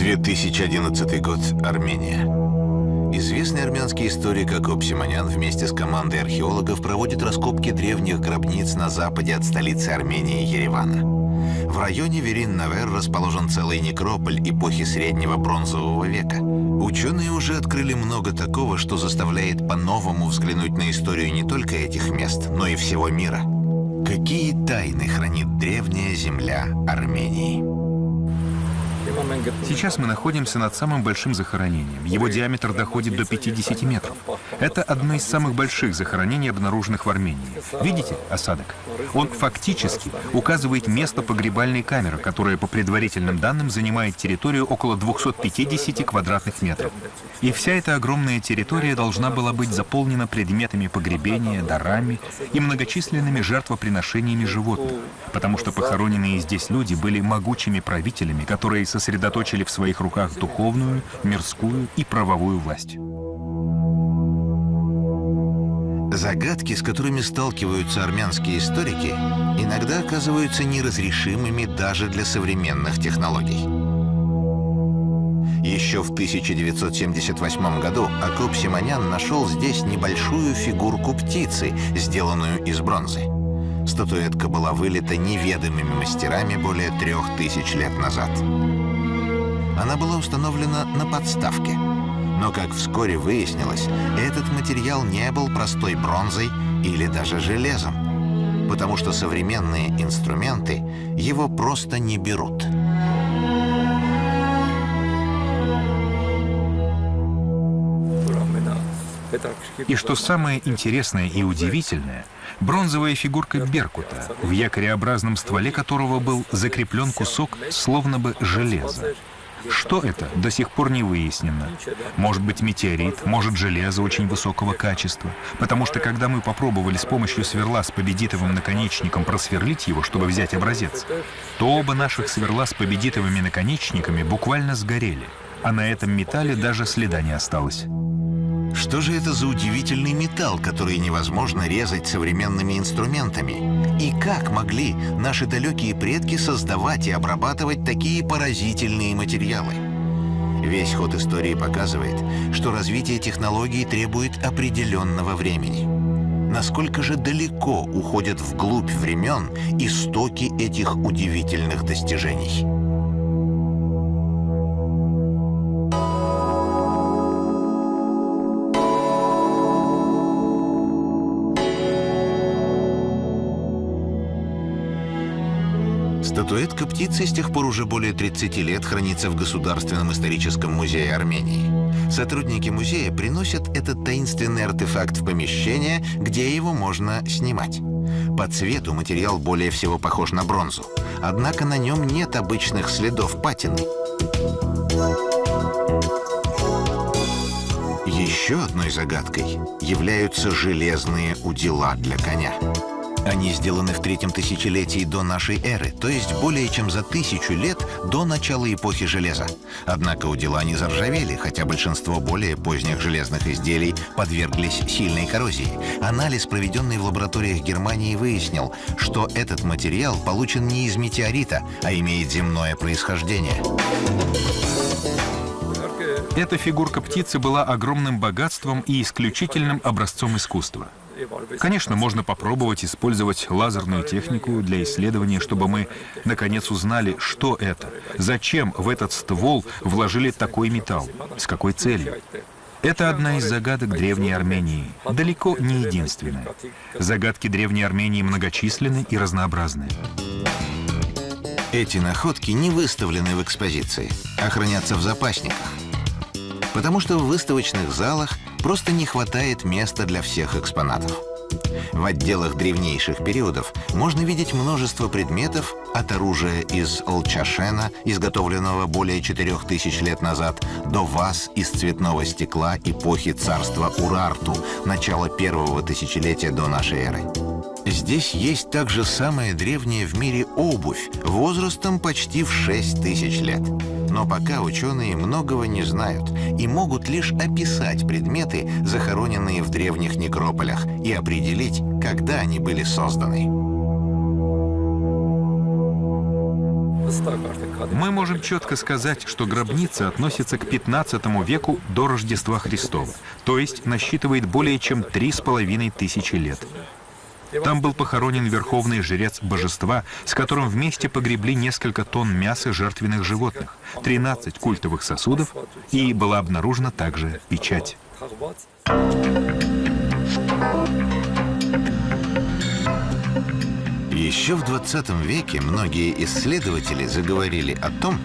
2011 год. Армения. Известный армянский историк Акоп Симонян вместе с командой археологов проводит раскопки древних гробниц на западе от столицы Армении Еревана. В районе Верин-Навер расположен целый некрополь эпохи Среднего Бронзового века. Ученые уже открыли много такого, что заставляет по-новому взглянуть на историю не только этих мест, но и всего мира. Какие тайны хранит древняя земля Армении? Сейчас мы находимся над самым большим захоронением. Его диаметр доходит до 50 метров. Это одно из самых больших захоронений, обнаруженных в Армении. Видите осадок? Он фактически указывает место погребальной камеры, которая по предварительным данным занимает территорию около 250 квадратных метров. И вся эта огромная территория должна была быть заполнена предметами погребения, дарами и многочисленными жертвоприношениями животных, потому что похороненные здесь люди были могучими правителями, которые сосредоточили в своих руках духовную, мирскую и правовую власть. Загадки, с которыми сталкиваются армянские историки, иногда оказываются неразрешимыми даже для современных технологий. Еще в 1978 году Акоп Симонян нашел здесь небольшую фигурку птицы, сделанную из бронзы. Статуэтка была вылита неведомыми мастерами более трех тысяч лет назад. Она была установлена на подставке. Но, как вскоре выяснилось, этот материал не был простой бронзой или даже железом, потому что современные инструменты его просто не берут. И что самое интересное и удивительное, бронзовая фигурка Беркута, в якореобразном стволе которого был закреплен кусок словно бы железа. Что это, до сих пор не выяснено. Может быть метеорит, может железо очень высокого качества. Потому что когда мы попробовали с помощью сверла с победитовым наконечником просверлить его, чтобы взять образец, то оба наших сверла с победитовыми наконечниками буквально сгорели. А на этом металле даже следа не осталось. Что же это за удивительный металл, который невозможно резать современными инструментами? И как могли наши далекие предки создавать и обрабатывать такие поразительные материалы? Весь ход истории показывает, что развитие технологий требует определенного времени. Насколько же далеко уходят вглубь времен истоки этих удивительных достижений? Статуэтка птицы с тех пор уже более 30 лет хранится в Государственном историческом музее Армении. Сотрудники музея приносят этот таинственный артефакт в помещение, где его можно снимать. По цвету материал более всего похож на бронзу, однако на нем нет обычных следов патины. Еще одной загадкой являются железные удила для коня. Они сделаны в третьем тысячелетии до нашей эры, то есть более чем за тысячу лет до начала эпохи железа. Однако у дела не заржавели, хотя большинство более поздних железных изделий подверглись сильной коррозии. Анализ, проведенный в лабораториях Германии, выяснил, что этот материал получен не из метеорита, а имеет земное происхождение. Эта фигурка птицы была огромным богатством и исключительным образцом искусства. Конечно, можно попробовать использовать лазерную технику для исследования, чтобы мы, наконец, узнали, что это, зачем в этот ствол вложили такой металл, с какой целью. Это одна из загадок Древней Армении, далеко не единственная. Загадки Древней Армении многочисленны и разнообразны. Эти находки не выставлены в экспозиции, а хранятся в запасниках. Потому что в выставочных залах просто не хватает места для всех экспонатов. В отделах древнейших периодов можно видеть множество предметов от оружия из лчашена, изготовленного более 4000 лет назад, до ваз из цветного стекла эпохи царства Урарту, начала первого тысячелетия до нашей эры. Здесь есть также самая древняя в мире обувь, возрастом почти в 6 тысяч лет. Но пока ученые многого не знают и могут лишь описать предметы, захороненные в древних некрополях, и определить, когда они были созданы. мы можем четко сказать, что гробница относится к 15 веку до Рождества Христова, то есть насчитывает более чем три с половиной тысячи лет. Там был похоронен верховный жрец божества, с которым вместе погребли несколько тонн мяса жертвенных животных, 13 культовых сосудов, и была обнаружена также печать. Еще в 20 веке многие исследователи заговорили о том,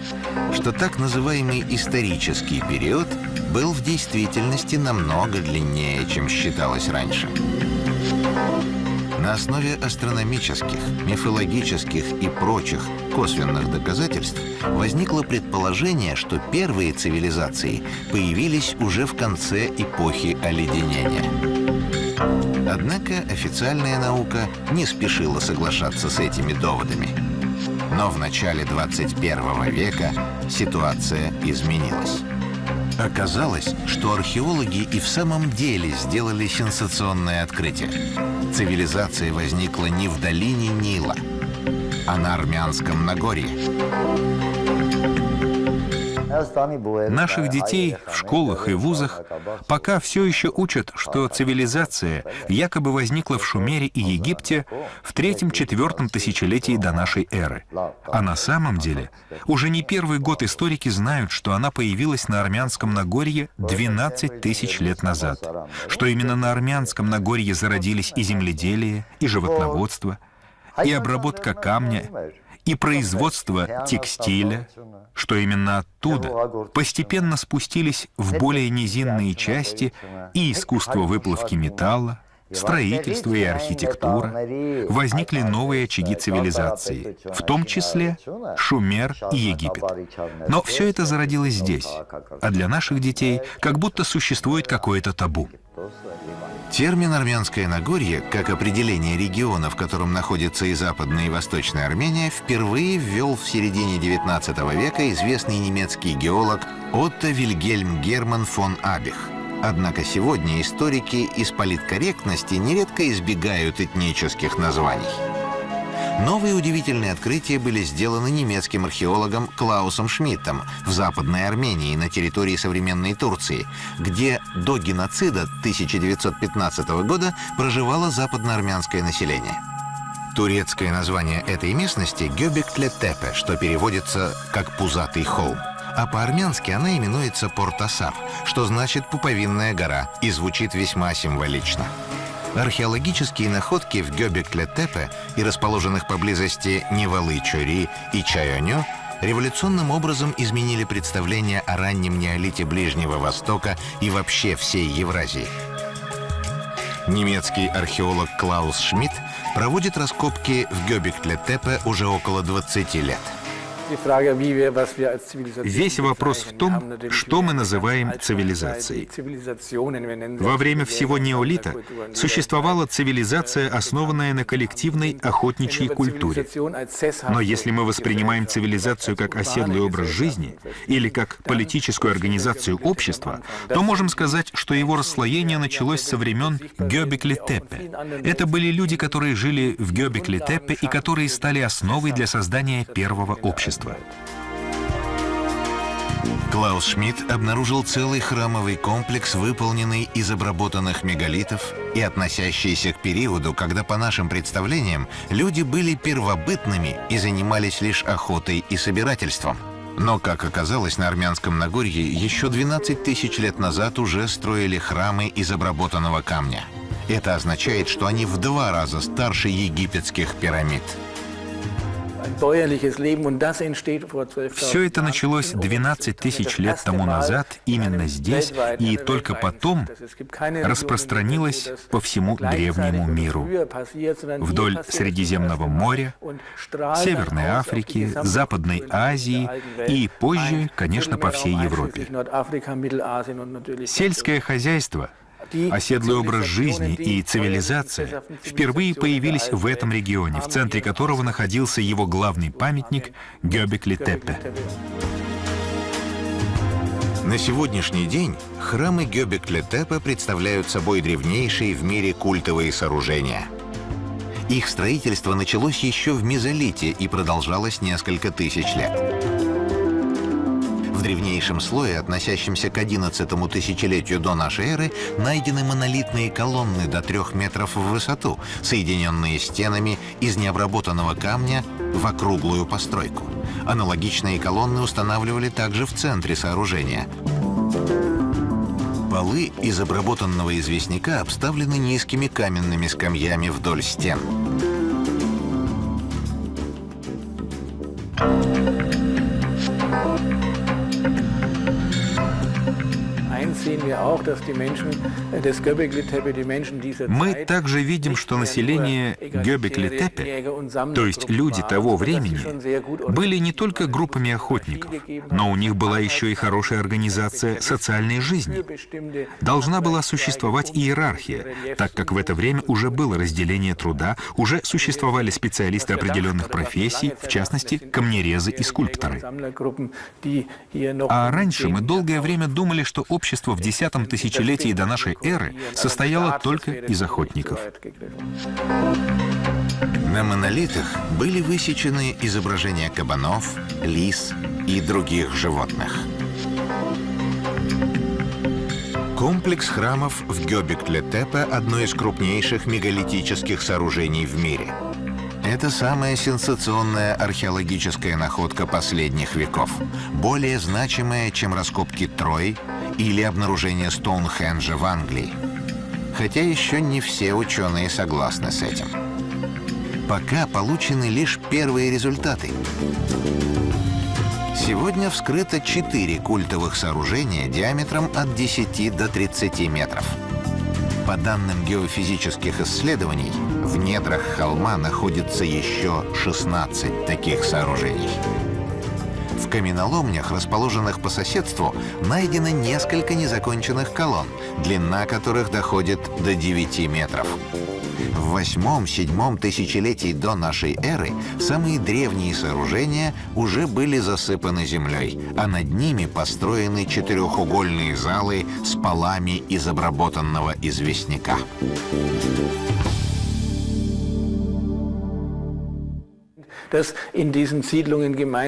что так называемый исторический период был в действительности намного длиннее, чем считалось раньше. На основе астрономических, мифологических и прочих косвенных доказательств возникло предположение, что первые цивилизации появились уже в конце эпохи оледенения. Однако официальная наука не спешила соглашаться с этими доводами. Но в начале 21 века ситуация изменилась. Оказалось, что археологи и в самом деле сделали сенсационное открытие. Цивилизация возникла не в долине Нила, а на Армянском Нагорье. Наших детей в школах и вузах пока все еще учат, что цивилизация якобы возникла в Шумере и Египте в третьем-четвертом тысячелетии до нашей эры. А на самом деле уже не первый год историки знают, что она появилась на Армянском Нагорье 12 тысяч лет назад, что именно на Армянском Нагорье зародились и земледелие, и животноводство, и обработка камня, и производство текстиля, что именно оттуда постепенно спустились в более низинные части и искусство выплавки металла, строительство и архитектура, возникли новые очаги цивилизации, в том числе Шумер и Египет. Но все это зародилось здесь, а для наших детей как будто существует какое-то табу. Термин «Армянское Нагорье», как определение региона, в котором находится и Западная, и Восточная Армения, впервые ввел в середине XIX века известный немецкий геолог Отто Вильгельм Герман фон Абих. Однако сегодня историки из политкорректности нередко избегают этнических названий. Новые удивительные открытия были сделаны немецким археологом Клаусом Шмидтом в Западной Армении на территории современной Турции, где до геноцида 1915 года проживало западноармянское население. Турецкое название этой местности — Гёбек-Тлетепе, что переводится как «пузатый холм». А по-армянски она именуется Портасар, что значит «пуповинная гора» и звучит весьма символично. Археологические находки в Гёбек-Летепе и расположенных поблизости Невалы-Чори и Чайоню революционным образом изменили представление о раннем неолите Ближнего Востока и вообще всей Евразии. Немецкий археолог Клаус Шмидт проводит раскопки в Гёбек-Летепе уже около 20 лет. Весь вопрос в том, что мы называем цивилизацией. Во время всего неолита существовала цивилизация, основанная на коллективной охотничьей культуре. Но если мы воспринимаем цивилизацию как оседлый образ жизни или как политическую организацию общества, то можем сказать, что его расслоение началось со времен Гёбекли-Теппе. Это были люди, которые жили в Гёбекли-Теппе и которые стали основой для создания первого общества общества. Клаус Шмидт обнаружил целый храмовый комплекс, выполненный из обработанных мегалитов и относящийся к периоду, когда, по нашим представлениям, люди были первобытными и занимались лишь охотой и собирательством. Но, как оказалось, на Армянском Нагорье еще 12 тысяч лет назад уже строили храмы из обработанного камня. Это означает, что они в два раза старше египетских пирамид. Все это началось 12 тысяч лет тому назад, именно здесь, и только потом распространилось по всему древнему миру. Вдоль Средиземного моря, Северной Африки, Западной Азии и позже, конечно, по всей Европе. Сельское хозяйство — Оседлый образ жизни и цивилизация впервые появились в этом регионе, в центре которого находился его главный памятник Гёбекли-Теппе. На сегодняшний день храмы Гёбекли-Теппе представляют собой древнейшие в мире культовые сооружения. Их строительство началось еще в мезолите и продолжалось несколько тысяч лет. Древнейшем слое, относящемся к 11 тысячелетию до нашей эры, найдены монолитные колонны до трех метров в высоту, соединенные стенами из необработанного камня в округлую постройку. Аналогичные колонны устанавливали также в центре сооружения. Полы из обработанного известняка обставлены низкими каменными скамьями вдоль стен. Мы также видим, что население Гёбекли-Тепе, то есть люди того времени, были не только группами охотников, но у них была еще и хорошая организация социальной жизни. Должна была существовать иерархия, так как в это время уже было разделение труда, уже существовали специалисты определенных профессий, в частности, камнерезы и скульпторы. А раньше мы долгое время думали, что общество в десятом тысячелетии до нашей эры состояло только из охотников. На монолитах были высечены изображения кабанов, лис и других животных. Комплекс храмов в Гёбек-Тепе – одно из крупнейших мегалитических сооружений в мире. Это самая сенсационная археологическая находка последних веков, более значимая, чем раскопки Трой или обнаружение Стоунхенджа в Англии. Хотя еще не все ученые согласны с этим. Пока получены лишь первые результаты. Сегодня вскрыто четыре культовых сооружения диаметром от 10 до 30 метров. По данным геофизических исследований, в недрах холма находится еще 16 таких сооружений. В каменоломнях, расположенных по соседству, найдено несколько незаконченных колонн, длина которых доходит до 9 метров. В восьмом-седьмом тысячелетии до нашей эры самые древние сооружения уже были засыпаны землей, а над ними построены четырехугольные залы с полами из обработанного известняка.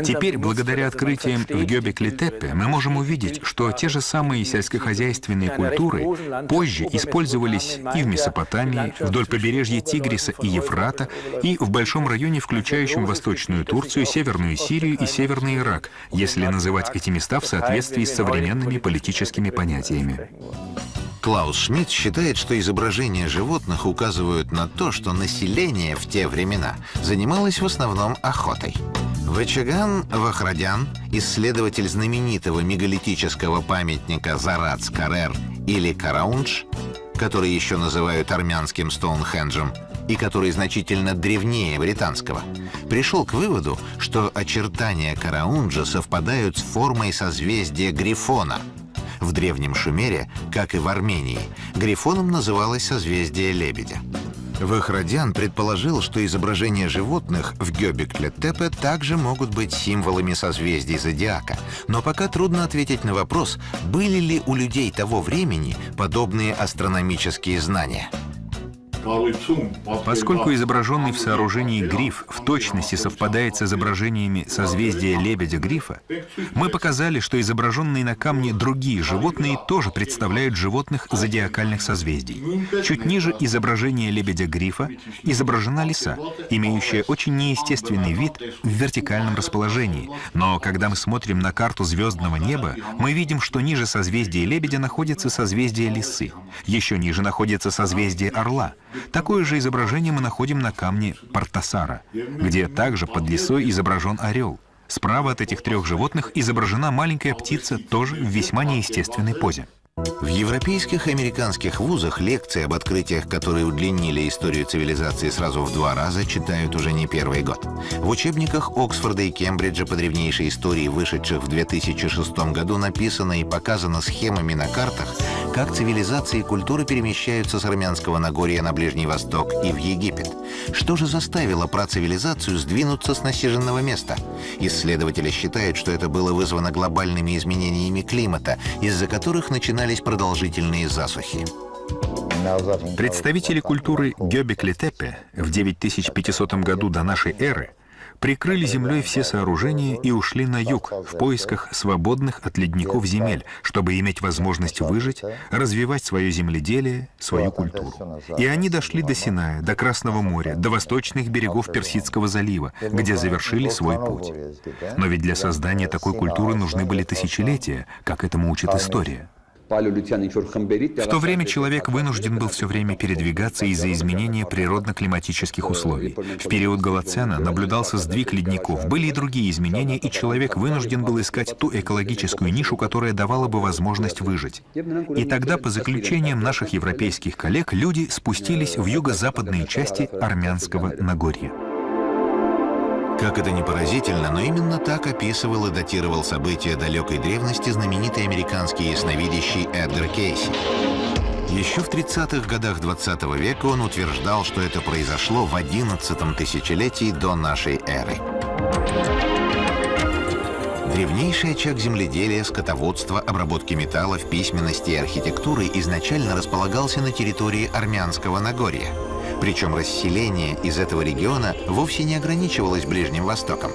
Теперь, благодаря открытиям в Гёбекли-Теппе, мы можем увидеть, что те же самые сельскохозяйственные культуры позже использовались и в Месопотамии, вдоль побережья Тигриса и Ефрата, и в большом районе, включающем Восточную Турцию, Северную Сирию и Северный Ирак, если называть эти места в соответствии с современными политическими понятиями. Клаус Шмидт считает, что изображения животных указывают на то, что население в те времена занималось в основном охотой. Вачаган Вахрадян, исследователь знаменитого мегалитического памятника Зарац-Карер или Караунж, который еще называют армянским Стоунхенджем, и который значительно древнее британского, пришел к выводу, что очертания Караунджа совпадают с формой созвездия Грифона — в Древнем Шумере, как и в Армении, Грифоном называлось созвездие Лебедя. Вахрадян предположил, что изображения животных в Гёбекле-Тепе также могут быть символами созвездий зодиака. Но пока трудно ответить на вопрос, были ли у людей того времени подобные астрономические знания. Поскольку изображенный в сооружении гриф в точности совпадает с изображениями созвездия лебедя-грифа, мы показали, что изображенные на камне другие животные тоже представляют животных зодиакальных созвездий. Чуть ниже изображения лебедя-грифа изображена лиса, имеющая очень неестественный вид в вертикальном расположении. Но когда мы смотрим на карту звездного неба, мы видим, что ниже созвездия лебедя находится созвездие лисы. Еще ниже находится созвездие орла — Такое же изображение мы находим на камне Партасара, где также под лесой изображен орел. Справа от этих трех животных изображена маленькая птица, тоже в весьма неестественной позе. В европейских и американских вузах лекции об открытиях, которые удлинили историю цивилизации сразу в два раза, читают уже не первый год. В учебниках Оксфорда и Кембриджа по древнейшей истории, вышедших в 2006 году, написано и показано схемами на картах, как цивилизации и культуры перемещаются с Армянского Нагорья на Ближний Восток и в Египет. Что же заставило процивилизацию сдвинуться с насиженного места? Исследователи считают, что это было вызвано глобальными изменениями климата, из-за которых начинали начинались продолжительные засухи. Представители культуры Гёбекли-Тепе в 9500 году до нашей эры прикрыли землей все сооружения и ушли на юг в поисках свободных от ледников земель, чтобы иметь возможность выжить, развивать свое земледелие, свою культуру. И они дошли до Синая, до Красного моря, до восточных берегов Персидского залива, где завершили свой путь. Но ведь для создания такой культуры нужны были тысячелетия, как этому учит история. В то время человек вынужден был все время передвигаться из-за изменения природно-климатических условий. В период Голоцена наблюдался сдвиг ледников, были и другие изменения, и человек вынужден был искать ту экологическую нишу, которая давала бы возможность выжить. И тогда, по заключениям наших европейских коллег, люди спустились в юго-западные части армянского Нагорья. Как это ни поразительно, но именно так описывал и датировал события далекой древности знаменитый американский ясновидящий Эдгар Кейси. Еще в 30-х годах 20 -го века он утверждал, что это произошло в 11 тысячелетии до нашей эры. Древнейший очаг земледелия, скотоводства, обработки металлов, письменности и архитектуры изначально располагался на территории Армянского Нагорья. Причем расселение из этого региона вовсе не ограничивалось Ближним Востоком.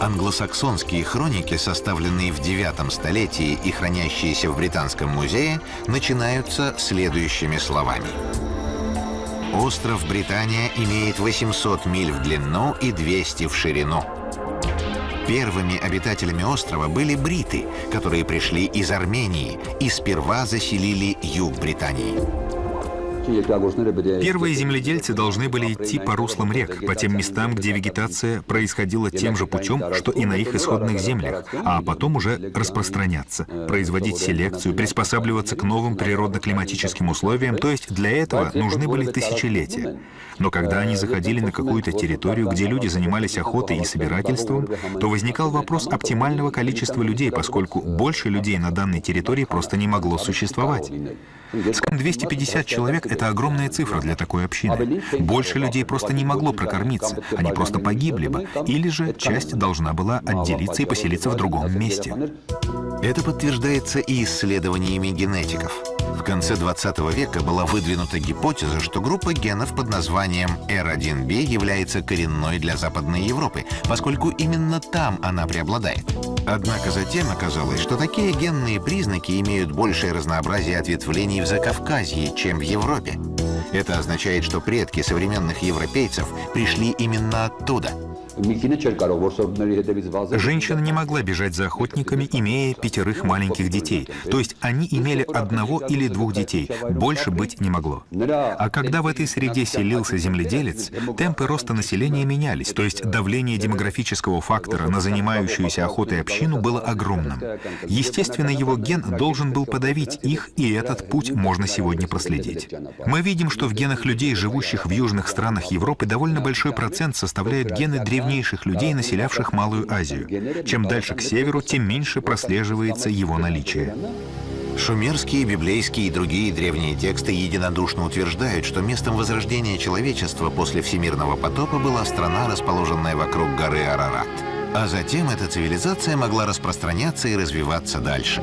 Англосаксонские хроники, составленные в IX столетии и хранящиеся в Британском музее, начинаются следующими словами. Остров Британия имеет 800 миль в длину и 200 в ширину. Первыми обитателями острова были бриты, которые пришли из Армении и сперва заселили юг Британии. Первые земледельцы должны были идти по руслам рек, по тем местам, где вегетация происходила тем же путем, что и на их исходных землях, а потом уже распространяться, производить селекцию, приспосабливаться к новым природно-климатическим условиям, то есть для этого нужны были тысячелетия. Но когда они заходили на какую-то территорию, где люди занимались охотой и собирательством, то возникал вопрос оптимального количества людей, поскольку больше людей на данной территории просто не могло существовать. Скажем, 250 человек — это огромная цифра для такой общины. Больше людей просто не могло прокормиться, они просто погибли бы, или же часть должна была отделиться и поселиться в другом месте. Это подтверждается и исследованиями генетиков. В конце 20 века была выдвинута гипотеза, что группа генов под названием R1b является коренной для Западной Европы, поскольку именно там она преобладает. Однако затем оказалось, что такие генные признаки имеют большее разнообразие ответвлений в Закавказье, чем в Европе. Это означает, что предки современных европейцев пришли именно оттуда — Женщина не могла бежать за охотниками, имея пятерых маленьких детей. То есть они имели одного или двух детей. Больше быть не могло. А когда в этой среде селился земледелец, темпы роста населения менялись. То есть давление демографического фактора на занимающуюся охотой общину было огромным. Естественно, его ген должен был подавить их, и этот путь можно сегодня проследить. Мы видим, что в генах людей, живущих в южных странах Европы, довольно большой процент составляют гены древних древнейших людей, населявших Малую Азию. Чем дальше к северу, тем меньше прослеживается его наличие. Шумерские, библейские и другие древние тексты единодушно утверждают, что местом возрождения человечества после всемирного потопа была страна, расположенная вокруг горы Арарат. А затем эта цивилизация могла распространяться и развиваться дальше.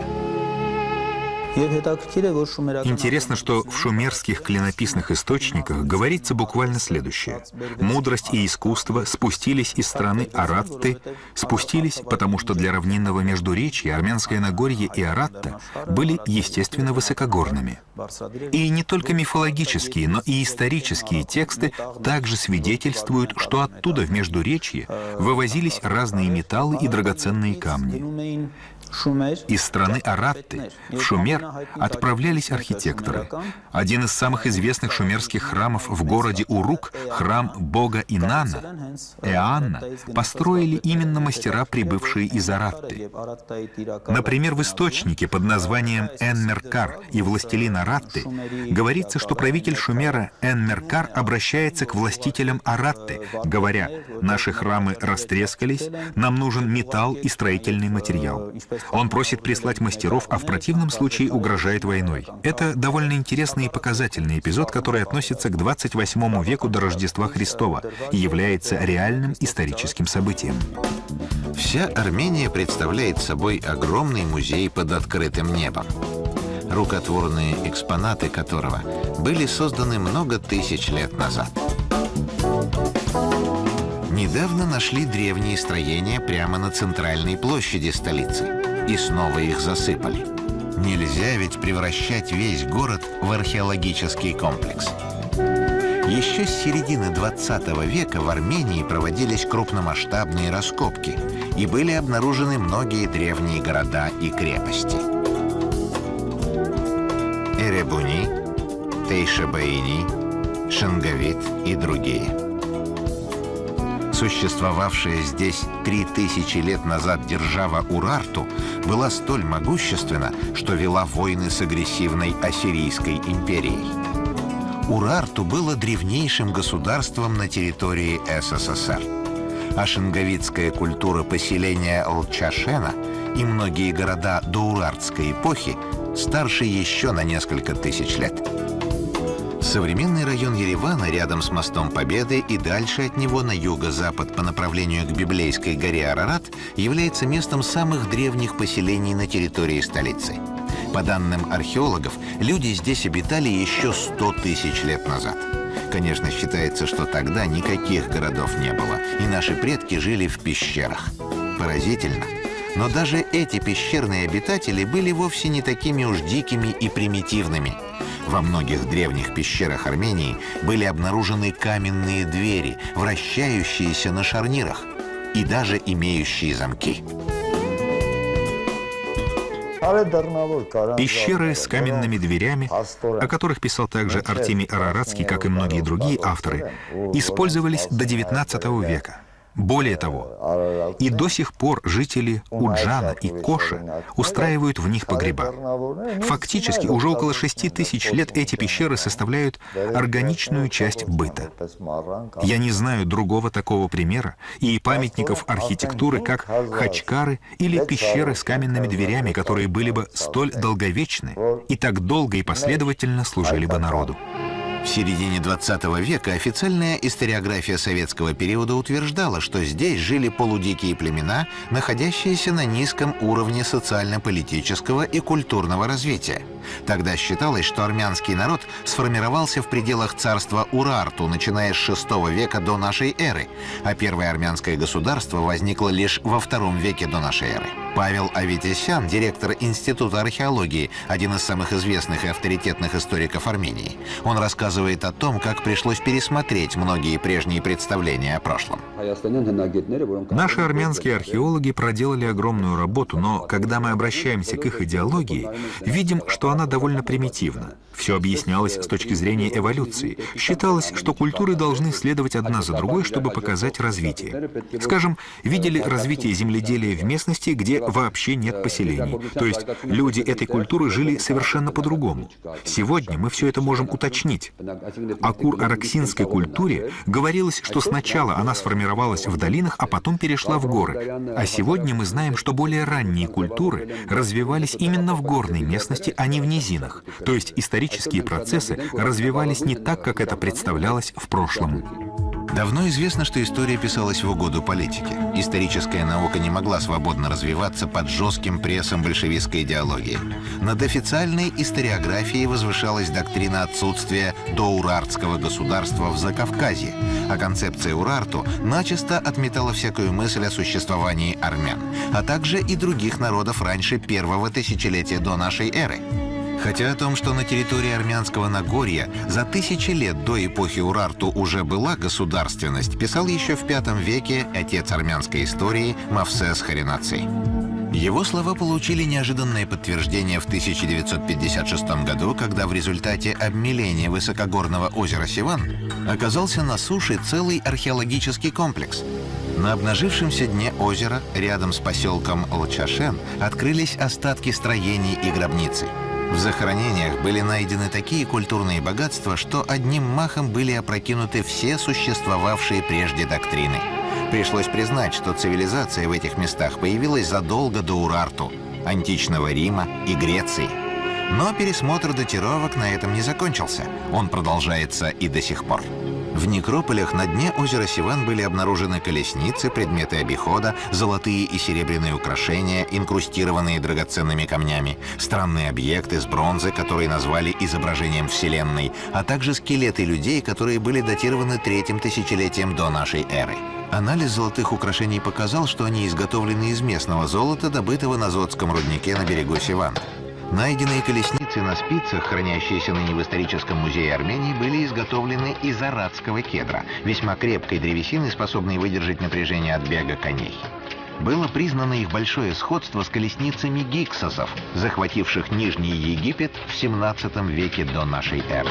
Интересно, что в шумерских клинописных источниках говорится буквально следующее. Мудрость и искусство спустились из страны Аратты, спустились, потому что для равнинного междуречия Армянское Нагорье и Аратта были, естественно, высокогорными. И не только мифологические, но и исторические тексты также свидетельствуют, что оттуда в Междуречье вывозились разные металлы и драгоценные камни. Из страны Аратты в Шумер отправлялись архитекторы. Один из самых известных шумерских храмов в городе Урук, храм бога Инана, Эанна, построили именно мастера, прибывшие из Аратты. Например, в источнике под названием Энмеркар и властелин Аратты говорится, что правитель Шумера Энмеркар обращается к властителям Аратты, говоря, «Наши храмы растрескались, нам нужен металл и строительный материал». Он просит прислать мастеров, а в противном случае угрожает войной. Это довольно интересный и показательный эпизод, который относится к 28 веку до Рождества Христова и является реальным историческим событием. Вся Армения представляет собой огромный музей под открытым небом рукотворные экспонаты которого были созданы много тысяч лет назад. Недавно нашли древние строения прямо на центральной площади столицы. И снова их засыпали. Нельзя ведь превращать весь город в археологический комплекс. Еще с середины 20 века в Армении проводились крупномасштабные раскопки и были обнаружены многие древние города и крепости. Эребуни, Тейшабаини, Шангавит и другие. Существовавшая здесь три тысячи лет назад держава Урарту была столь могущественна, что вела войны с агрессивной Ассирийской империей. Урарту было древнейшим государством на территории СССР. А шинговицкая культура поселения Лчашена и многие города доурартской эпохи старше еще на несколько тысяч лет. Современный район Еревана рядом с мостом Победы и дальше от него на юго-запад по направлению к библейской горе Арарат является местом самых древних поселений на территории столицы. По данным археологов, люди здесь обитали еще 100 тысяч лет назад. Конечно, считается, что тогда никаких городов не было, и наши предки жили в пещерах. Поразительно. Но даже эти пещерные обитатели были вовсе не такими уж дикими и примитивными. Во многих древних пещерах Армении были обнаружены каменные двери, вращающиеся на шарнирах и даже имеющие замки. Пещеры с каменными дверями, о которых писал также Артемий Араратский, как и многие другие авторы, использовались до XIX века. Более того, и до сих пор жители Уджана и Коша устраивают в них погреба. Фактически, уже около 6 тысяч лет эти пещеры составляют органичную часть быта. Я не знаю другого такого примера и памятников архитектуры, как хачкары или пещеры с каменными дверями, которые были бы столь долговечны и так долго и последовательно служили бы народу. В середине 20 века официальная историография советского периода утверждала, что здесь жили полудикие племена, находящиеся на низком уровне социально-политического и культурного развития. Тогда считалось, что армянский народ сформировался в пределах царства Урарту, начиная с VI века до нашей эры, а первое армянское государство возникло лишь во II веке до нашей эры. Павел Аветисян, директор Института археологии, один из самых известных и авторитетных историков Армении. Он рассказывает о том, как пришлось пересмотреть многие прежние представления о прошлом. Наши армянские археологи проделали огромную работу, но когда мы обращаемся к их идеологии, видим, что она довольно примитивна. Все объяснялось с точки зрения эволюции. Считалось, что культуры должны следовать одна за другой, чтобы показать развитие. Скажем, видели развитие земледелия в местности, где вообще нет поселений. То есть люди этой культуры жили совершенно по-другому. Сегодня мы все это можем уточнить. О кур-араксинской культуре говорилось, что сначала она сформировалась в долинах, а потом перешла в горы. А сегодня мы знаем, что более ранние культуры развивались именно в горной местности, а не в низинах. То есть исторические процессы развивались не так, как это представлялось в прошлом. Давно известно, что история писалась в угоду политике. Историческая наука не могла свободно развиваться под жестким прессом большевистской идеологии. Над официальной историографией возвышалась доктрина отсутствия доурартского государства в Закавказье, а концепция Урарту начисто отметала всякую мысль о существовании армян, а также и других народов раньше первого тысячелетия до нашей эры. Хотя о том, что на территории армянского Нагорья за тысячи лет до эпохи Урарту уже была государственность, писал еще в V веке отец армянской истории Мавсес Харинаций. Его слова получили неожиданное подтверждение в 1956 году, когда в результате обмеления высокогорного озера Сиван оказался на суше целый археологический комплекс. На обнажившемся дне озера, рядом с поселком Лчашен, открылись остатки строений и гробницы – в захоронениях были найдены такие культурные богатства, что одним махом были опрокинуты все существовавшие прежде доктрины. Пришлось признать, что цивилизация в этих местах появилась задолго до Урарту, античного Рима и Греции. Но пересмотр датировок на этом не закончился. Он продолжается и до сих пор. В некрополях на дне озера Сиван были обнаружены колесницы, предметы обихода, золотые и серебряные украшения, инкрустированные драгоценными камнями, странные объекты с бронзы, которые назвали изображением Вселенной, а также скелеты людей, которые были датированы третьим тысячелетием до нашей эры. Анализ золотых украшений показал, что они изготовлены из местного золота, добытого на Зодском руднике на берегу Сивана. Найденные колесницы на спицах, хранящиеся ныне в историческом музее Армении, были изготовлены из арадского кедра, весьма крепкой древесины, способной выдержать напряжение от бега коней. Было признано их большое сходство с колесницами гиксосов, захвативших Нижний Египет в 17 веке до нашей эры.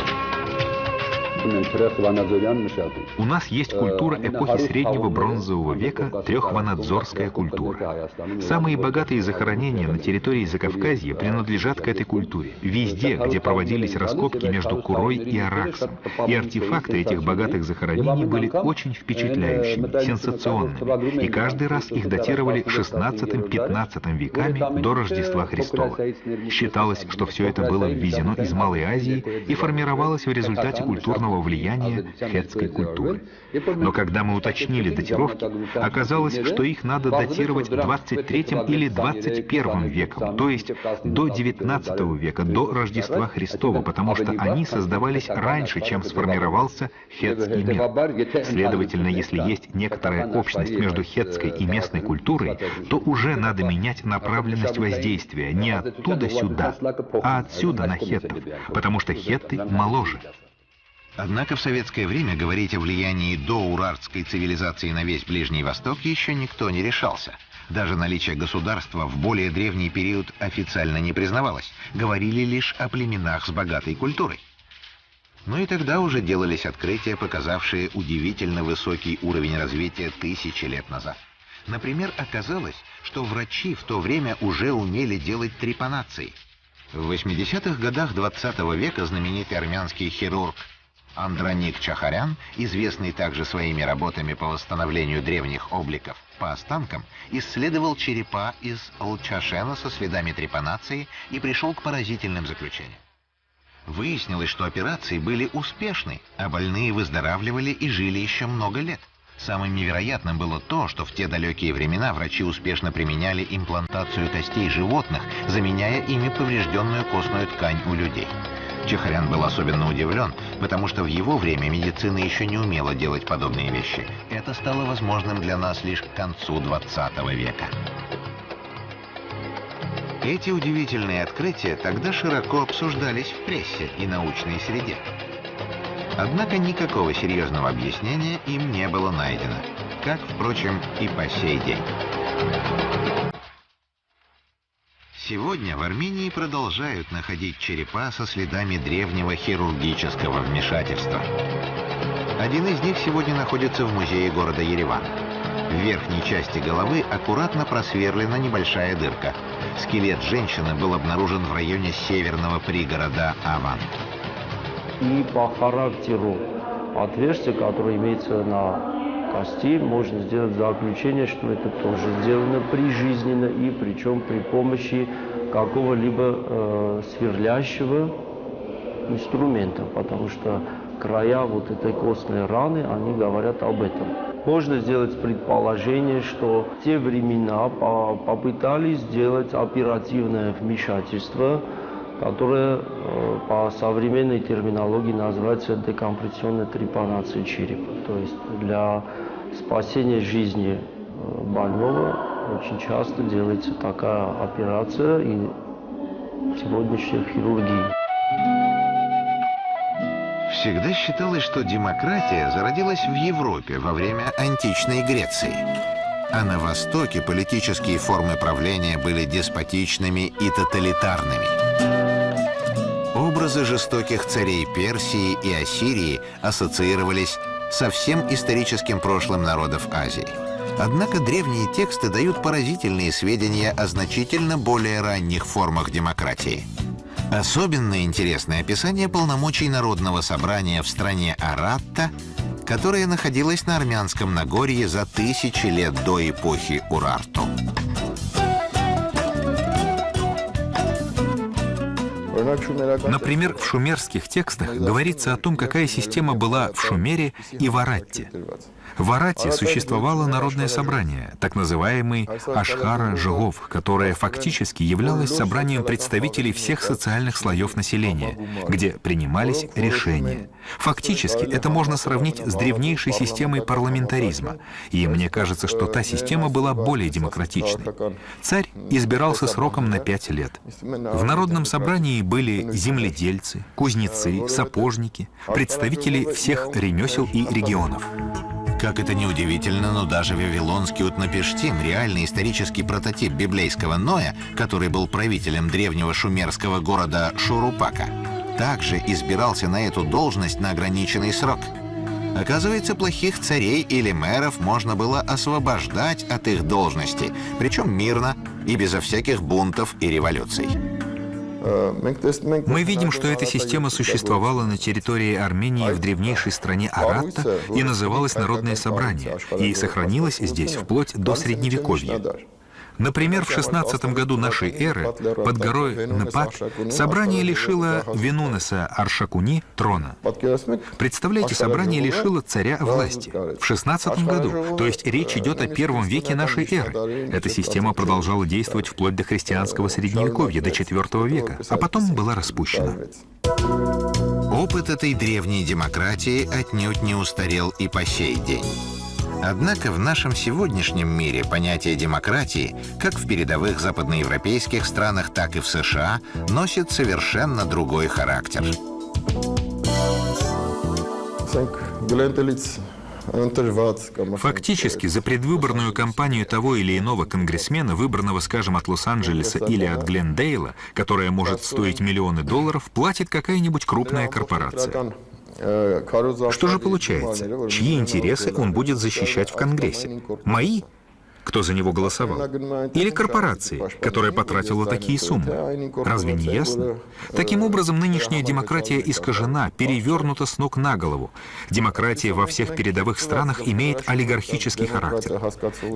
У нас есть культура эпохи Среднего Бронзового века, трехванадзорская культура. Самые богатые захоронения на территории Закавказья принадлежат к этой культуре. Везде, где проводились раскопки между Курой и Араксом. И артефакты этих богатых захоронений были очень впечатляющими, сенсационными. И каждый раз их датировали 16-15 веками до Рождества Христова. Считалось, что все это было ввезено из Малой Азии и формировалось в результате культурного сильного влияния хетской культуры. Но когда мы уточнили датировки, оказалось, что их надо датировать 23 или 21 веком, то есть до 19 века, до Рождества Христова, потому что они создавались раньше, чем сформировался хетский мир. Следовательно, если есть некоторая общность между хетской и местной культурой, то уже надо менять направленность воздействия не оттуда сюда, а отсюда на хеттов, потому что хетты моложе. Однако в советское время говорить о влиянии доурартской цивилизации на весь Ближний Восток еще никто не решался. Даже наличие государства в более древний период официально не признавалось. Говорили лишь о племенах с богатой культурой. Но и тогда уже делались открытия, показавшие удивительно высокий уровень развития тысячи лет назад. Например, оказалось, что врачи в то время уже умели делать трепанации. В 80-х годах 20 -го века знаменитый армянский хирург Андроник Чахарян, известный также своими работами по восстановлению древних обликов по останкам, исследовал черепа из Лчашена со следами трепанации и пришел к поразительным заключениям. Выяснилось, что операции были успешны, а больные выздоравливали и жили еще много лет. Самым невероятным было то, что в те далекие времена врачи успешно применяли имплантацию костей животных, заменяя ими поврежденную костную ткань у людей. Чехарян был особенно удивлен, потому что в его время медицина еще не умела делать подобные вещи. Это стало возможным для нас лишь к концу 20 века. Эти удивительные открытия тогда широко обсуждались в прессе и научной среде. Однако никакого серьезного объяснения им не было найдено, как, впрочем, и по сей день. Сегодня в Армении продолжают находить черепа со следами древнего хирургического вмешательства. Один из них сегодня находится в музее города Ереван. В верхней части головы аккуратно просверлена небольшая дырка. Скелет женщины был обнаружен в районе северного пригорода Аван. И по характеру отверстия, которое имеется на кости, можно сделать заключение, что это тоже сделано прижизненно и причем при помощи какого-либо э, сверлящего инструмента, потому что края вот этой костной раны, они говорят об этом. Можно сделать предположение, что в те времена попытались сделать оперативное вмешательство, которое э, по современной терминологии называется декомпрессионной трепанацией черепа. То есть для спасения жизни э, больного очень часто делается такая операция и сегодняшняя хирургия. Всегда считалось, что демократия зародилась в Европе во время античной Греции. А на Востоке политические формы правления были деспотичными и тоталитарными. Образы жестоких царей Персии и Ассирии ассоциировались со всем историческим прошлым народов Азии. Однако древние тексты дают поразительные сведения о значительно более ранних формах демократии. Особенно интересное описание полномочий Народного собрания в стране Аратта, которая находилась на Армянском Нагорье за тысячи лет до эпохи Урарту. Например, в шумерских текстах говорится о том, какая система была в Шумере и в Аратте. В Арате существовало народное собрание, так называемый Ашхара Жигов, которое фактически являлось собранием представителей всех социальных слоев населения, где принимались решения. Фактически это можно сравнить с древнейшей системой парламентаризма, и мне кажется, что та система была более демократичной. Царь избирался сроком на пять лет. В народном собрании были земледельцы, кузнецы, сапожники, представители всех ремесел и регионов. Как это ни удивительно, но даже вавилонский Утнапештим, реальный исторический прототип библейского Ноя, который был правителем древнего шумерского города Шурупака, также избирался на эту должность на ограниченный срок. Оказывается, плохих царей или мэров можно было освобождать от их должности, причем мирно и безо всяких бунтов и революций. Мы видим, что эта система существовала на территории Армении в древнейшей стране Аратта и называлась Народное собрание, и сохранилась здесь вплоть до Средневековья. Например, в 16 году нашей эры под горой Непат собрание лишило Венунеса Аршакуни трона. Представляете, собрание лишило царя власти в 16 году, то есть речь идет о первом веке нашей эры. Эта система продолжала действовать вплоть до христианского средневековья, до IV века, а потом была распущена. Опыт этой древней демократии отнюдь не устарел и по сей день. Однако в нашем сегодняшнем мире понятие демократии, как в передовых западноевропейских странах, так и в США, носит совершенно другой характер. Фактически, за предвыборную кампанию того или иного конгрессмена, выбранного, скажем, от Лос-Анджелеса или от Глендейла, которая может стоить миллионы долларов, платит какая-нибудь крупная корпорация. Что же получается? Чьи интересы он будет защищать в Конгрессе? Мои кто за него голосовал. Или корпорации, которая потратила такие суммы. Разве не ясно? Таким образом, нынешняя демократия искажена, перевернута с ног на голову. Демократия во всех передовых странах имеет олигархический характер.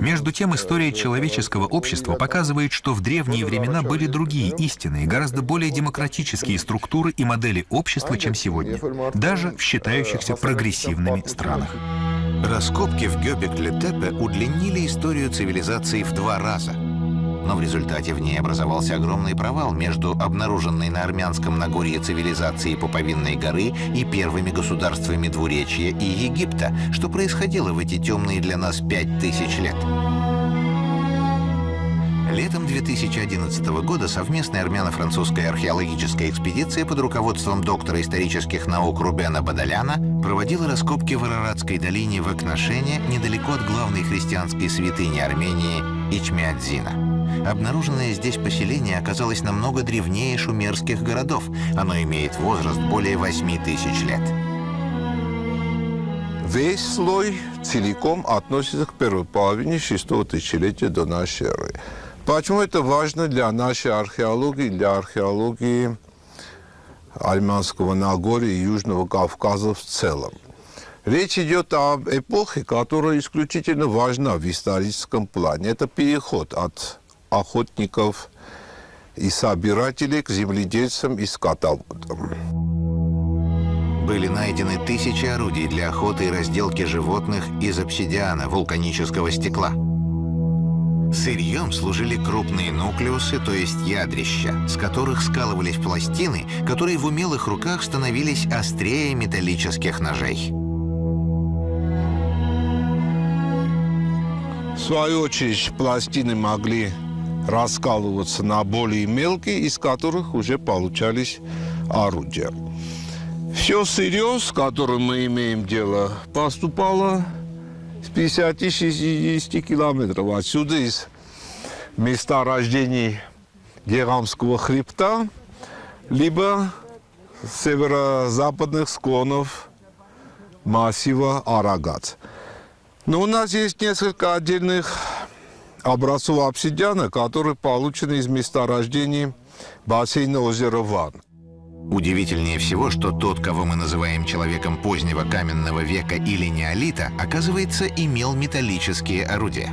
Между тем, история человеческого общества показывает, что в древние времена были другие истинные, гораздо более демократические структуры и модели общества, чем сегодня, даже в считающихся прогрессивными странах. Раскопки в Гёбекле-Тепе удлинили историю цивилизации в два раза. Но в результате в ней образовался огромный провал между обнаруженной на армянском Нагорье цивилизацией Пуповинной горы и первыми государствами Двуречья и Египта, что происходило в эти темные для нас пять тысяч лет. Летом 2011 года совместная армяно-французская археологическая экспедиция под руководством доктора исторических наук Рубена Бадаляна проводила раскопки в Араратской долине в Акнашене недалеко от главной христианской святыни Армении Ичмиадзина. Обнаруженное здесь поселение оказалось намного древнее шумерских городов. Оно имеет возраст более 8 тысяч лет. Весь слой целиком относится к первой половине шестого тысячелетия до нашей эры. Почему это важно для нашей археологии, для археологии Армянского Нагорья и Южного Кавказа в целом? Речь идет об эпохе, которая исключительно важна в историческом плане. Это переход от охотников и собирателей к земледельцам и скотоводам. Были найдены тысячи орудий для охоты и разделки животных из обсидиана, вулканического стекла. Сырьем служили крупные нуклеусы, то есть ядрища, с которых скалывались пластины, которые в умелых руках становились острее металлических ножей. В свою очередь, пластины могли раскалываться на более мелкие, из которых уже получались орудия. Все сырье, с которым мы имеем дело, поступало с 50-60 километров отсюда, из места рождения Герамского хребта, либо северо-западных склонов массива Арагат. Но у нас есть несколько отдельных образцов обсидиана, которые получены из месторождений бассейна озера Ван. Удивительнее всего, что тот, кого мы называем человеком позднего каменного века или неолита, оказывается, имел металлические орудия.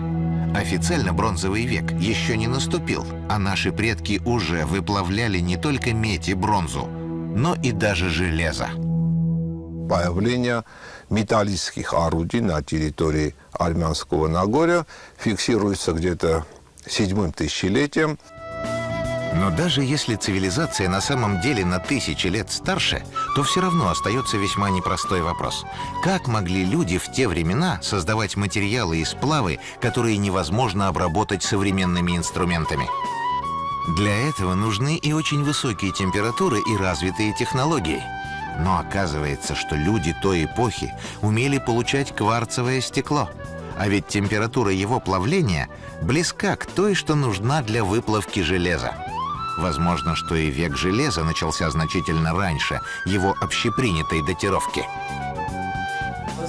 Официально бронзовый век еще не наступил, а наши предки уже выплавляли не только медь и бронзу, но и даже железо. Появление металлических орудий на территории Армянского Нагорья фиксируется где-то седьмым тысячелетием. Но даже если цивилизация на самом деле на тысячи лет старше, то все равно остается весьма непростой вопрос. Как могли люди в те времена создавать материалы и сплавы, которые невозможно обработать современными инструментами? Для этого нужны и очень высокие температуры и развитые технологии. Но оказывается, что люди той эпохи умели получать кварцевое стекло. А ведь температура его плавления близка к той, что нужна для выплавки железа. Возможно, что и век железа начался значительно раньше его общепринятой датировки.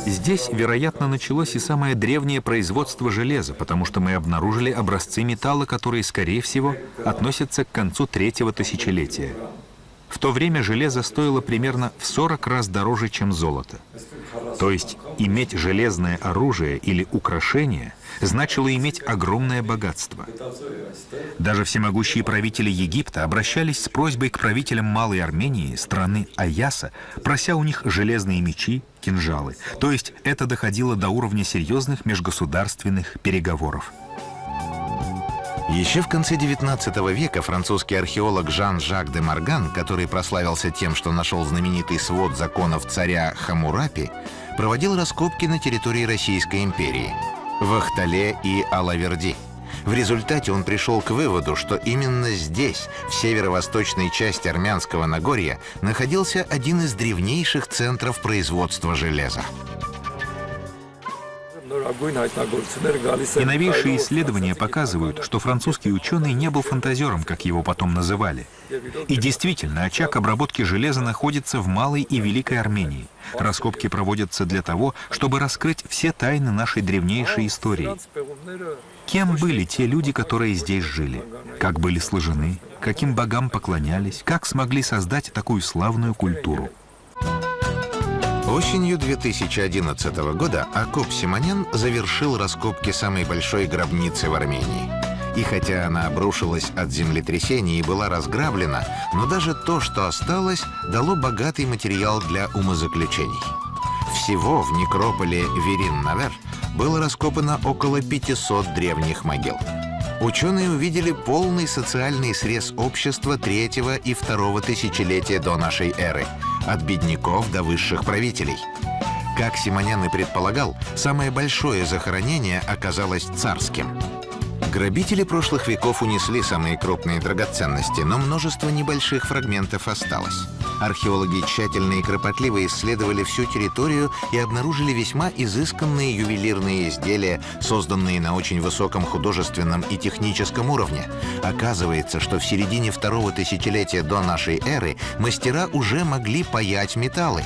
Здесь, вероятно, началось и самое древнее производство железа, потому что мы обнаружили образцы металла, которые, скорее всего, относятся к концу третьего тысячелетия. В то время железо стоило примерно в 40 раз дороже, чем золото. То есть иметь железное оружие или украшение значило иметь огромное богатство. Даже всемогущие правители Египта обращались с просьбой к правителям Малой Армении, страны Аяса, прося у них железные мечи, кинжалы. То есть это доходило до уровня серьезных межгосударственных переговоров. Еще в конце XIX века французский археолог Жан-Жак де Марган, который прославился тем, что нашел знаменитый свод законов царя Хамурапи, проводил раскопки на территории Российской империи в Ахтале и Алаверди. В результате он пришел к выводу, что именно здесь, в северо-восточной части Армянского Нагорья, находился один из древнейших центров производства железа. И новейшие исследования показывают, что французский ученый не был фантазером, как его потом называли. И действительно, очаг обработки железа находится в Малой и Великой Армении. Раскопки проводятся для того, чтобы раскрыть все тайны нашей древнейшей истории. Кем были те люди, которые здесь жили? Как были сложены? Каким богам поклонялись? Как смогли создать такую славную культуру? Осенью 2011 года Акоп Симонян завершил раскопки самой большой гробницы в Армении. И хотя она обрушилась от землетрясения и была разграблена, но даже то, что осталось, дало богатый материал для умозаключений. Всего в некрополе Верин-Навер было раскопано около 500 древних могил. Ученые увидели полный социальный срез общества третьего и второго тысячелетия до нашей эры, от бедняков до высших правителей. Как Симонян и предполагал, самое большое захоронение оказалось царским. Грабители прошлых веков унесли самые крупные драгоценности, но множество небольших фрагментов осталось. Археологи тщательно и кропотливо исследовали всю территорию и обнаружили весьма изысканные ювелирные изделия, созданные на очень высоком художественном и техническом уровне. Оказывается, что в середине второго тысячелетия до нашей эры мастера уже могли паять металлы.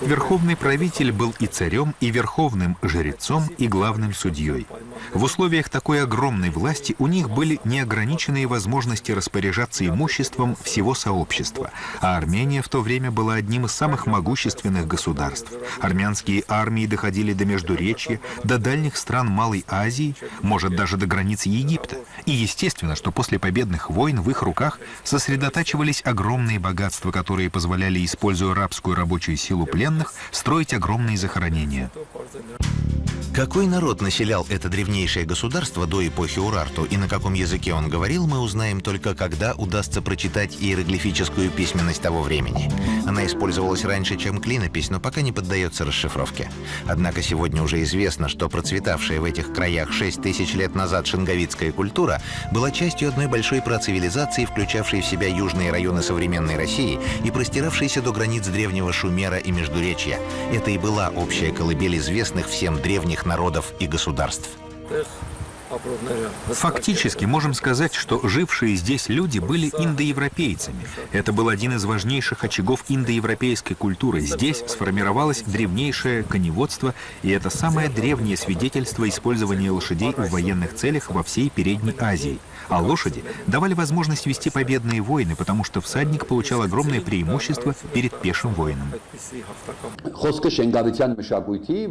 Верховный правитель был и царем, и верховным жрецом, и главным судьей. В условиях такой огромной власти у них были неограниченные возможности распоряжаться имуществом всего сообщества, а Армения в то время была одним из самых могущественных государств. Армянские армии доходили до Междуречья, до дальних стран Малой Азии, может даже до границ Египта. И естественно, что после победных войн в их руках сосредотачивались огромные богатства, которые позволяли используя рабскую рабочую силу пленных, строить огромные захоронения. Какой народ населял это древнейшее государство до эпохи Урарту и на каком языке он говорил, мы узнаем только когда удастся прочитать иероглифическую письменность того времени. Она использовалась раньше, чем клинопись, но пока не поддается расшифровке. Однако сегодня уже известно, что процветавшая в этих краях 6 тысяч лет назад шинговицкая культура была частью одной большой процивилизации, включавшей в себя южные районы современной России и простиравшейся до границ древнего Шумера и Междуречья. Это и была общая колыбель известных всем древних народов и государств. Фактически можем сказать, что жившие здесь люди были индоевропейцами. Это был один из важнейших очагов индоевропейской культуры. Здесь сформировалось древнейшее коневодство, и это самое древнее свидетельство использования лошадей в военных целях во всей Передней Азии. А лошади давали возможность вести победные войны, потому что всадник получал огромное преимущество перед пешим воином.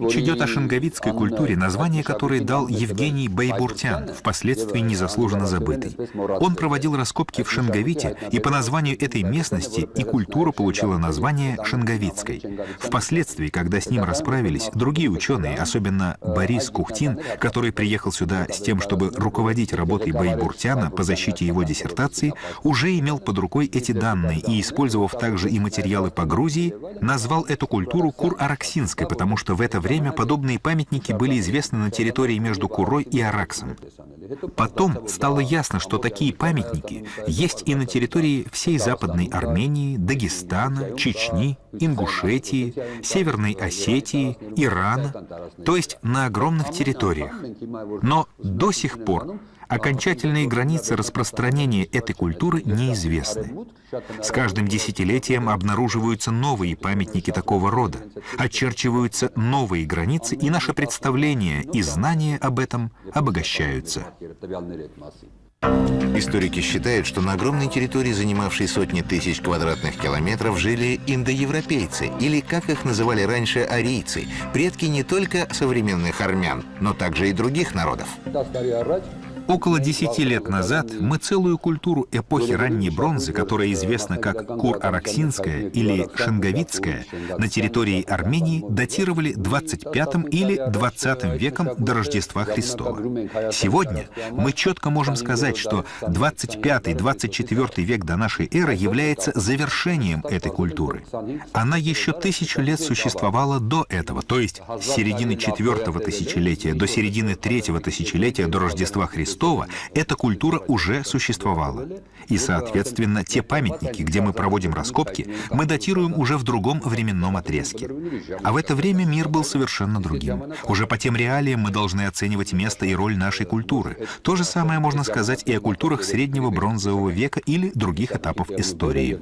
Речь идет о шенговицкой культуре, название которой дал Евгений Байбуртян, впоследствии незаслуженно забытый. Он проводил раскопки в Шенговите, и по названию этой местности и культура получила название Шенговицкой. Впоследствии, когда с ним расправились, другие ученые, особенно Борис Кухтин, который приехал сюда с тем, чтобы руководить работой Байбуртяна по защите его диссертации, уже имел под рукой эти данные и, использовав также и материалы по Грузии, назвал эту культуру Кур-Араксинской, потому что в это время подобные памятники были известны на территории между Курой и Араксом. Потом стало ясно, что такие памятники есть и на территории всей Западной Армении, Дагестана, Чечни, Ингушетии, Северной Осетии, Ирана, то есть на огромных территориях. Но до сих пор Окончательные границы распространения этой культуры неизвестны. С каждым десятилетием обнаруживаются новые памятники такого рода, очерчиваются новые границы, и наше представление и знания об этом обогащаются. Историки считают, что на огромной территории, занимавшей сотни тысяч квадратных километров, жили индоевропейцы, или, как их называли раньше, арийцы, предки не только современных армян, но также и других народов. Около десяти лет назад мы целую культуру эпохи ранней бронзы, которая известна как Кур-Араксинская или Шенговицкая, на территории Армении датировали 25 или 20 веком до Рождества Христова. Сегодня мы четко можем сказать, что 25-24 век до нашей эры является завершением этой культуры. Она еще тысячу лет существовала до этого, то есть с середины четвертого тысячелетия до середины третьего тысячелетия до Рождества Христова Христова эта культура уже существовала. И, соответственно, те памятники, где мы проводим раскопки, мы датируем уже в другом временном отрезке. А в это время мир был совершенно другим. Уже по тем реалиям мы должны оценивать место и роль нашей культуры. То же самое можно сказать и о культурах среднего бронзового века или других этапов истории.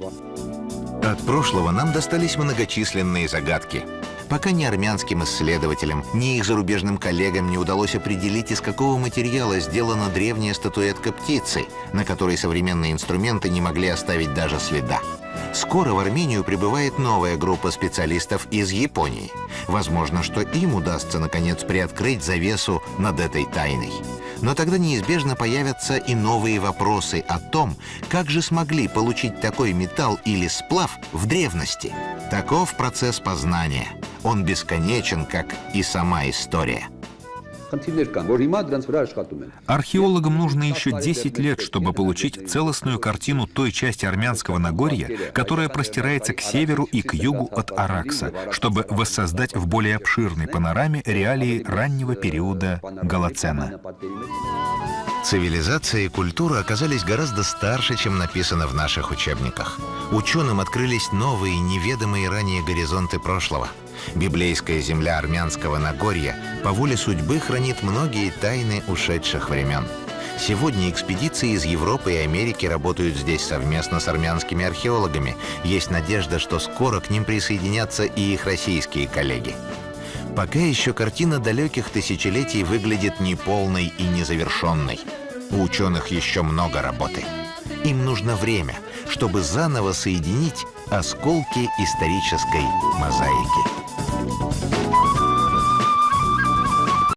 От прошлого нам достались многочисленные загадки. Пока ни армянским исследователям, ни их зарубежным коллегам не удалось определить, из какого материала сделана древняя статуэтка птицы, на которой современные инструменты не могли оставить даже следа. Скоро в Армению прибывает новая группа специалистов из Японии. Возможно, что им удастся, наконец, приоткрыть завесу над этой тайной. Но тогда неизбежно появятся и новые вопросы о том, как же смогли получить такой металл или сплав в древности. Таков процесс познания – он бесконечен, как и сама история. Археологам нужно еще 10 лет, чтобы получить целостную картину той части армянского Нагорья, которая простирается к северу и к югу от Аракса, чтобы воссоздать в более обширной панораме реалии раннего периода Голоцена. Цивилизация и культура оказались гораздо старше, чем написано в наших учебниках. Ученым открылись новые, неведомые ранее горизонты прошлого – Библейская земля армянского Нагорья по воле судьбы хранит многие тайны ушедших времен. Сегодня экспедиции из Европы и Америки работают здесь совместно с армянскими археологами. Есть надежда, что скоро к ним присоединятся и их российские коллеги. Пока еще картина далеких тысячелетий выглядит неполной и незавершенной. У ученых еще много работы. Им нужно время, чтобы заново соединить осколки исторической мозаики. Música